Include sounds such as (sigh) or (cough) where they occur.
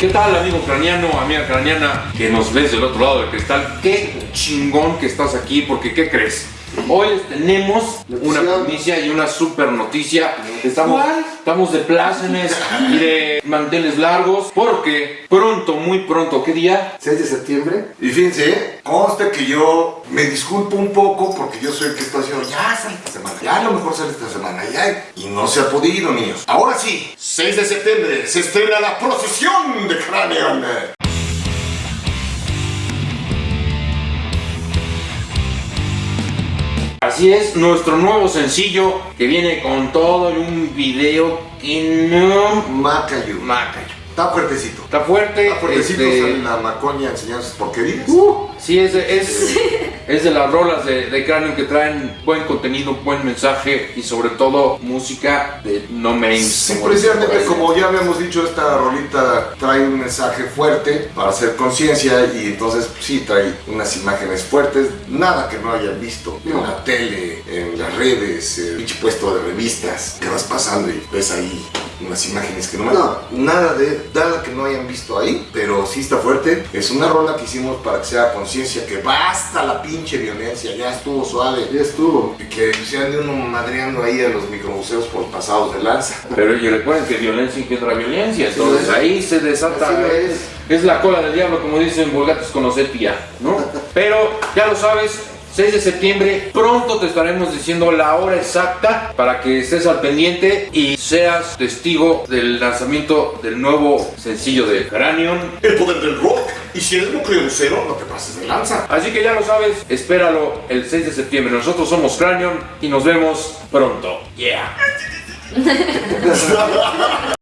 ¿Qué tal amigo craneano, amiga craneana que nos ves del otro lado del cristal? Qué chingón que estás aquí porque ¿qué crees? Hoy les tenemos una primicia y una super noticia. Estamos, estamos de plácemes y de manteles largos porque pronto, muy pronto, ¿qué día? 6 de septiembre. Y fíjense, conste que yo me disculpo un poco porque yo soy el que está diciendo, ya sale esta semana, ya a lo mejor sale esta semana, ya. Y no se ha podido, niños. Ahora sí, 6 de septiembre se estrena la procesión de Cranion. Así es, nuestro nuevo sencillo que viene con todo y un video que no... Macayu. Macayo. Está fuertecito. Está fuerte. Está fuertecito, este, sale la macoña enseñando sus porquerías. Sí, es, es, es de las rolas de, de Cranium que traen buen contenido, buen mensaje y sobre todo música de no main. Sí, precisamente como ya habíamos dicho, esta rolita trae un mensaje fuerte para hacer conciencia y entonces sí trae unas imágenes fuertes, nada que no hayan visto en la tele, en las redes, el pinche puesto de revistas que vas pasando y ves ahí unas imágenes que no, No. nada de nada que no hayan visto ahí, pero sí está fuerte. Es una rola que hicimos para que sea conciencia que basta la pinche violencia, ya estuvo suave. Ya estuvo. Y que se ande uno madreando ahí a los micromuseos por pasados de lanza. Pero y recuerden que violencia engendra violencia, entonces es. ahí se desata. Así lo es. Es la cola del diablo, como dicen vulgates con sepia, ¿no? (laughs) Pero ya lo sabes. 6 de septiembre, pronto te estaremos diciendo la hora exacta para que estés al pendiente y seas testigo del lanzamiento del nuevo sencillo de Cranion. El poder del rock. Y si eres cero, no te pases de lanza. Así que ya lo sabes, espéralo el 6 de septiembre. Nosotros somos Cranion y nos vemos pronto. Yeah. (laughs)